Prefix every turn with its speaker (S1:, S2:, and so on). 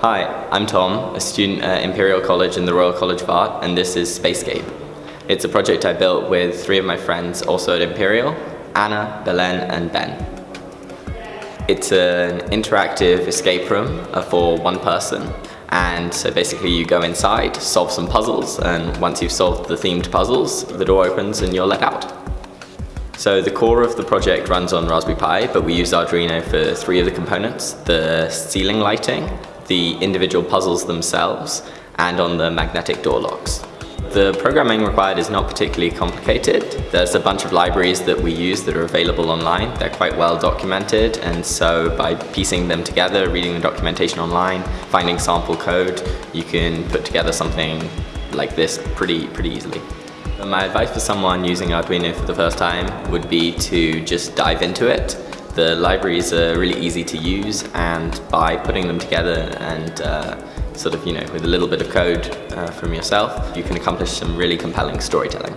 S1: Hi, I'm Tom, a student at Imperial College in the Royal College of Art, and this is Spacescape. It's a project I built with three of my friends also at Imperial, Anna, Belen, and Ben. It's an interactive escape room uh, for one person, and so basically you go inside, solve some puzzles, and once you've solved the themed puzzles, the door opens and you're let out. So the core of the project runs on Raspberry Pi, but we use Arduino for three of the components, the ceiling lighting, the individual puzzles themselves, and on the magnetic door locks. The programming required is not particularly complicated. There's a bunch of libraries that we use that are available online. They're quite well documented and so by piecing them together, reading the documentation online, finding sample code, you can put together something like this pretty, pretty easily. My advice for someone using Arduino for the first time would be to just dive into it. The libraries are really easy to use and by putting them together and uh, sort of, you know, with a little bit of code uh, from yourself, you can accomplish some really compelling storytelling.